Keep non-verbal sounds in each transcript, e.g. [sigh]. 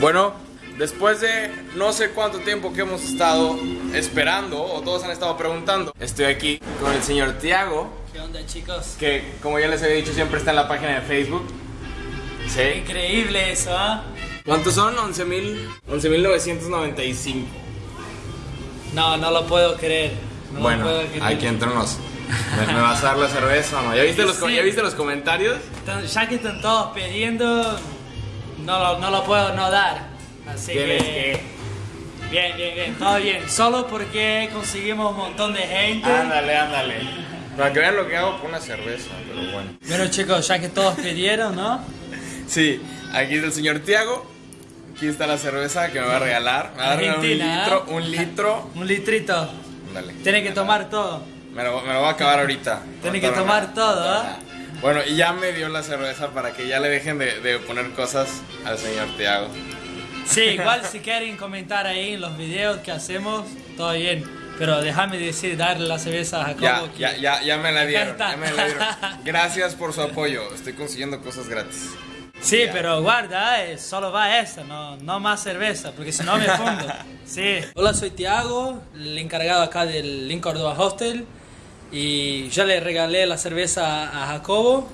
Bueno, después de no sé cuánto tiempo que hemos estado esperando, o todos han estado preguntando, estoy aquí con el señor Tiago, ¿Qué onda chicos? que como ya les había dicho siempre está en la página de Facebook. Sí. Increíble eso, ¿ah? ¿Cuántos son? 11.000 11.995. No, no lo puedo creer. No bueno, lo puedo creer. aquí entre nos. ¿Me, vas a dar la cerveza o no? ¿Ya viste, los, co- Sí. ¿Ya viste los comentarios? Ya que están todos pidiendo, no lo, no lo puedo no dar. Así Tienes que... que. Bien, bien, bien, todo bien. Solo porque conseguimos un montón de gente. Ándale, ándale. Para que vean lo que hago con una cerveza, pero bueno. Bueno chicos, ya que todos pidieron, ¿no? Sí, aquí está el señor Tiago. Aquí está la cerveza que me va a regalar. Me va a regalar un Argentina, litro, ¿eh? un litro. Un litrito. Ándale. Tiene que tomar todo. Me lo, me lo voy a acabar ahorita. Tiene que tomar todo, ¿ah? Bueno, y ya me dio la cerveza para que ya le dejen de, de poner cosas al señor Tiago. Sí, igual si quieren comentar ahí en los videos que hacemos, todo bien. Pero déjame decir, darle la cerveza a Jacobo. Ya, que- ya, ya, ya me la dieron. Ya me la dieron. Gracias por su apoyo. Estoy consiguiendo cosas gratis. Sí, pero guarda, eh, solo va esa, no, no más cerveza, porque si no me fundo. [laughs] Sí. Hola, soy Tiago, el encargado acá del Link Córdoba Hostel. Y ya le regalé la cerveza a Jacobo.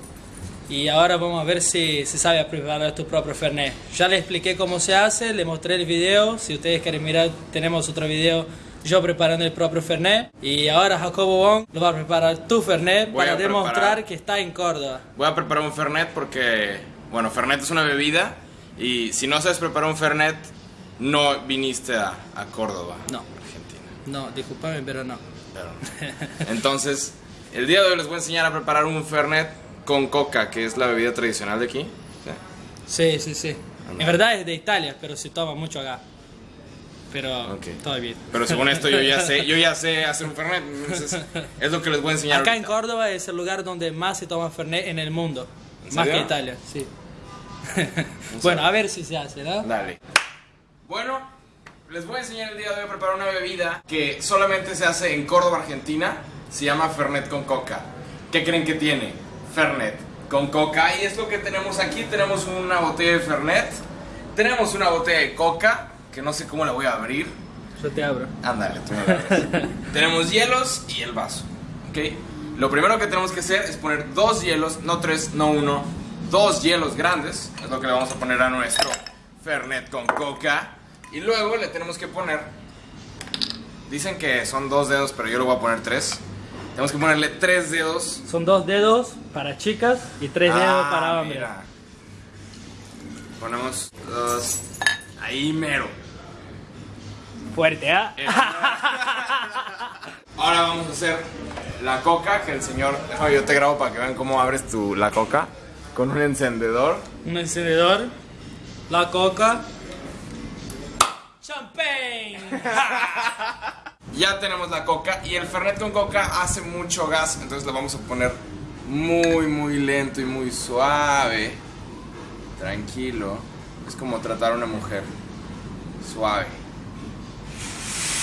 Y ahora vamos a ver si se sabe preparar tu propio Fernet. Ya le expliqué cómo se hace, le mostré el video. Si ustedes quieren mirar, tenemos otro video yo preparando el propio Fernet. Y ahora Jacobo Wong lo va a preparar tu Fernet Voy para demostrar preparar. que está en Córdoba. Voy a preparar un Fernet porque, bueno, Fernet es una bebida y si no sabes preparar un Fernet, no viniste a, a Córdoba, No. Argentina. No, discúlpame, pero no. Entonces, el día de hoy les voy a enseñar a preparar un Fernet con coca, que es la bebida tradicional de aquí. ¿sí? Sí, sí, sí. En verdad es de Italia, pero se toma mucho acá. Pero Ok. todo bien. Pero según esto yo ya sé, yo ya [laughs] sé hacer un Fernet, entonces es lo que les voy a enseñar. Acá en ahorita. Córdoba es el lugar donde más se toma Fernet en el mundo. ¿En Más que? Italia, sí. [laughs] bueno, a ver si se hace, ¿no? Dale. Bueno, les voy a enseñar el día de hoy a preparar una bebida que solamente se hace en Córdoba, Argentina. Se llama Fernet con coca. ¿Qué creen que tiene? Fernet con coca. Y es lo que tenemos aquí. Tenemos una botella de Fernet. Tenemos una botella de coca, que no sé cómo la voy a abrir. Yo te abro. Ándale, tú me abres. [laughs] tenemos hielos y el vaso. ¿Ok? Lo primero que tenemos que hacer es poner dos hielos, no tres, no uno, dos hielos grandes. Es lo que le vamos a poner a nuestro Fernet con coca. Y luego le tenemos que poner. Dicen que son dos dedos, pero yo le voy a poner tres. Tenemos que ponerle tres dedos. Son dos dedos para chicas y tres dedos Ah, para hombres. mira. Ponemos dos. Ahí mero. Fuerte, ¿ah? [laughs] Ahora vamos a hacer la coca que el señor. Yo te grabo para que vean cómo abres tu, la coca con un encendedor. Un encendedor, la coca, [laughs] Ya tenemos la coca y el fernet con coca hace mucho gas, entonces lo vamos a poner muy, muy lento y muy suave. Tranquilo. Es como tratar a una mujer. Suave.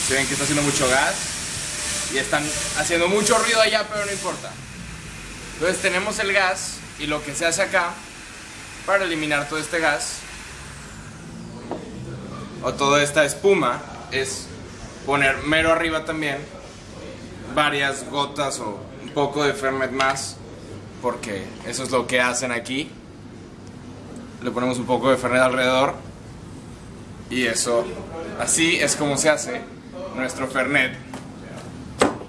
¿Se ven que está haciendo mucho gas? Y están haciendo mucho ruido allá, pero no importa. Entonces tenemos el gas y lo que se hace acá para eliminar todo este gas o toda esta espuma es poner mero arriba también varias gotas o un poco de Fernet más porque eso es lo que hacen aquí. Le ponemos un poco de Fernet alrededor y eso así es como se hace nuestro Fernet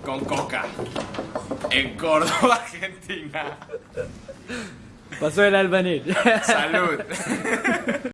con coca en Córdoba, [laughs] Argentina. Pasó el albanil. salud [laughs]